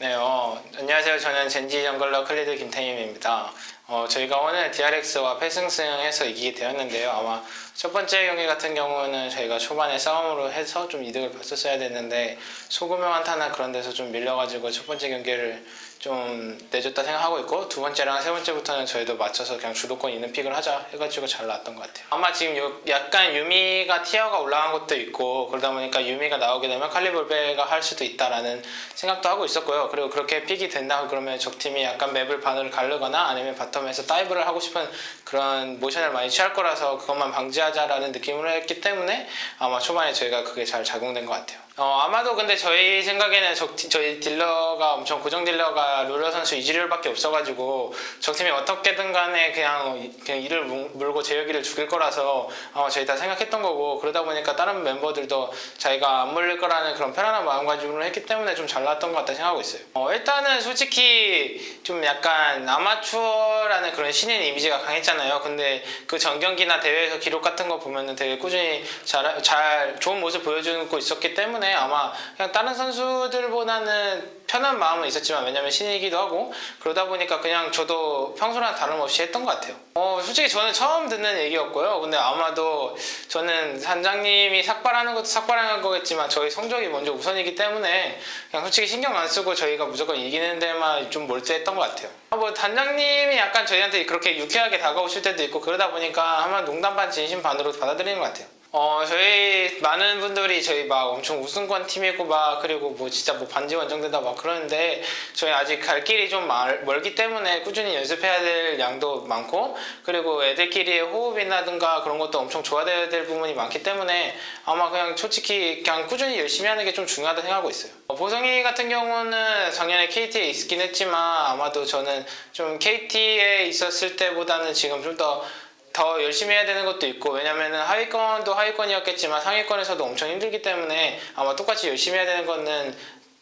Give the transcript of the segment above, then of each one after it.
네, 어, 안녕하세요. 저는 젠지 jungler 클리드 김태민입니다. 어, 저희가 오늘 DRX와 패승승해서 이기게 되었는데요. 아마 첫 번째 경기 같은 경우는 저희가 초반에 싸움으로 해서 좀 이득을 봤었어야 됐는데 소규모 한타나 그런 데서 좀 밀려가지고 첫 번째 경기를 좀 내줬다 생각하고 있고 두 번째랑 세 번째부터는 저희도 맞춰서 그냥 주도권 있는 pick을 하자 해가지고 잘 나왔던 것 같아요. 아마 지금 요- 약간 유미가 tier가 올라간 것도 있고 그러다 보니까 유미가 나오게 되면 칼리볼베가 할 수도 있다라는 생각도 하고 있었고요. 그리고 그렇게 pick이 된다 그러면 적팀이 약간 map을 반으로 가르거나 아니면 bottom에서 dive를 하고 싶은 그런 모션을 많이 취할 거라서 그것만 방지하자라는 느낌으로 했기 때문에 아마 초반에 저희가 그게 잘 작용된 것 같아요. 어, 아마도 근데 저희 생각에는 적, 저희 딜러가 엄청 고정 딜러가 룰러 선수 이즈리얼밖에 없어가지고 적팀이 어떻게든 간에 그냥, 그냥 이즈를 물- 물고 제여기를 죽일 거라서 아마 저희 다 생각했던 거고 그러다 보니까 다른 멤버들도 자기가 안 물릴 거라는 그런 편안한 마음가짐으로 했기 때문에 좀 잘 나왔던 것 같다 생각하고 있어요. 어, 일단은 솔직히 좀 약간 아마추어라는 그런 신인 이미지가 강했잖아요. 근데 그 전경기나 대회에서 기록 같은 거 보면은 되게 꾸준히 잘, 잘 좋은 모습 보여주고 있었기 때문에 아마 그냥 다른 선수들보다는 편한 마음은 있었지만 왜냐면 신인이기도 하고 그러다 보니까 그냥 저도 평소랑 다름없이 했던 것 같아요. 어, 솔직히 저는 처음 듣는 얘기였고요. 근데 아마도 저는 산장님이 삭발하는 것도 삭발하는 거겠지만 저희 성적이 먼저 우선이기 때문에 그냥 솔직히 신경 안 쓰고 저희가 무조건 이기는 데만 좀 몰두했던 것 같아요. 아, 뭐 단장님이 약간 저희한테 그렇게 유쾌하게 다가오실 때도 있고 그러다 보니까 아마 농담 반 진심 반으로 받아들이는 것 같아요. 어 저희 많은 분들이 저희 막 엄청 우승권 팀이고 막 그리고 뭐 진짜 뭐 반지 원정되다 막 그러는데 저희 아직 갈 길이 좀 멀, 멀기 때문에 꾸준히 연습해야 될 양도 많고 그리고 애들끼리의 호흡이라든가 그런 것도 엄청 좋아져야 될 부분이 많기 때문에 아마 그냥 솔직히 그냥 꾸준히 열심히 하는 게 좀 중요하다 생각하고 있어요. 어, 보성이 같은 경우는 작년에 KT에 있긴 했지만 아마도 저는 좀 KT에 있었을 때보다는 지금 좀더 더 열심히 해야 되는 것도 있고 왜냐면은 하위권도 하위권이었겠지만 상위권에서도 엄청 힘들기 때문에 아마 똑같이 열심히 해야 되는 거는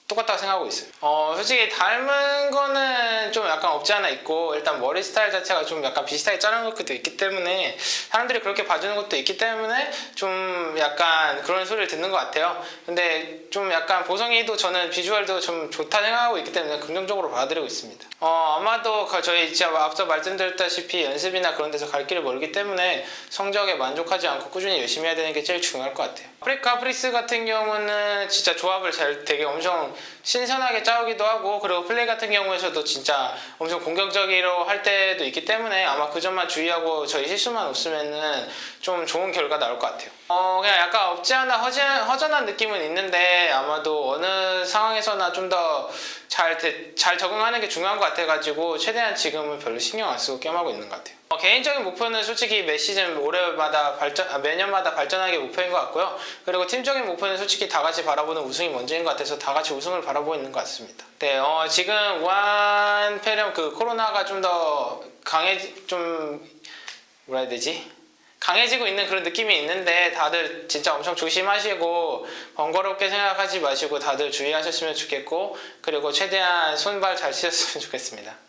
똑같다고 생각하고 있어요. 어 솔직히 닮은 거는 좀 약간 없지 않아 있고 일단 머리 스타일 자체가 좀 약간 비슷하게 자른 것도 있기 때문에 사람들이 그렇게 봐주는 것도 있기 때문에 좀 약간 그런 소리를 듣는 것 같아요. 근데 좀 약간 보성이도 저는 비주얼도 좀 좋다 생각하고 있기 때문에 긍정적으로 받아들이고 있습니다. 어 아마도 그 저희 진짜 앞서 말씀드렸다시피 연습이나 그런 데서 갈 길이 멀기 때문에 성적에 만족하지 않고 꾸준히 열심히 해야 되는 게 제일 중요할 것 같아요. 아프리카 프릭스 같은 경우는 진짜 조합을 잘 되게 엄청 신선하게 짜오기도 하고 그리고 플레이 같은 경우에서도 진짜 엄청 공격적으로 할 때도 있기 때문에 아마 그 점만 주의하고 저희 실수만 없으면은 좀 좋은 결과 나올 것 같아요. 어 그냥 약간 없지 않아 허전, 허전한 느낌은 있는데 아마도 어느 상황에서나 좀 더 잘 잘 적응하는 게 중요한 것 같아가지고 최대한 지금은 별로 신경 안 쓰고 게임하고 있는 것 같아요. 어, 개인적인 목표는 솔직히 매 시즌 올해마다 발전 아, 매년마다 발전하는 게 목표인 것 같고요. 그리고 팀적인 목표는 솔직히 다 같이 바라보는 우승이 먼저인 것 같아서 다 같이 우승을 바라보고 있는 것 같습니다. 네, 어, 지금 우한 폐렴 그 코로나가 좀 더 강해 좀 뭐라 해야 되지? 강해지고 있는 그런 느낌이 있는데 다들 진짜 엄청 조심하시고 번거롭게 생각하지 마시고 다들 주의하셨으면 좋겠고 그리고 최대한 손발 잘 씻었으면 좋겠습니다.